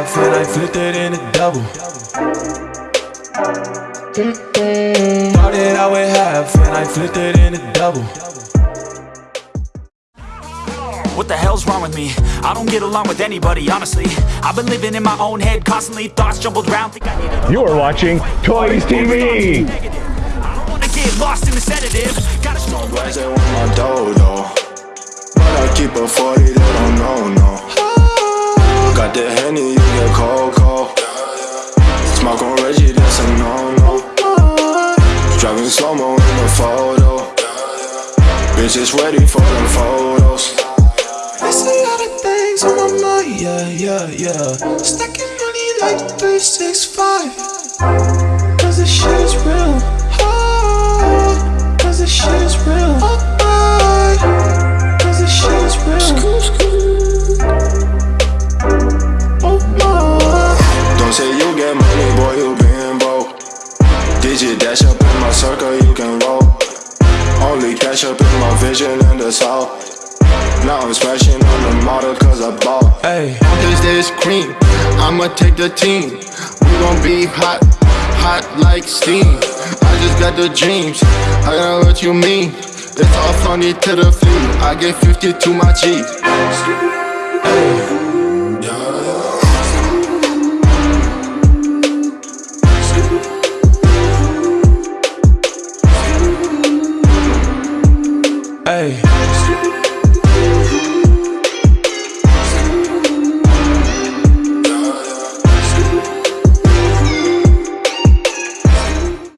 flipped it in a double. Started out with half and I flipped it in a double. What the hell's wrong with me? I don't get along with anybody, honestly I've been living in my own head constantly Thoughts jumbled round, think I need a You are watching Toys TV. I don't wanna get lost in the sedative Gotta stroll Rise it with my dough though But I keep a 40, they don't know, no Got the Henny, Reggie, that's a no-no Driving slow-mo in the photo Bitches ready for them photos I see all the things on my mind, yeah, yeah, yeah. Stacking money like 365. Digit dash up in my circle, you can roll. Only cash up in my vision and the south Now I'm smashing on the model cause I bought Hey, Cause there's cream, I'ma take the team. We gon' be hot, hot like steam. I just got the dreams, I know what you mean. It's all funny to the feet, I get 50 to my G. Hey.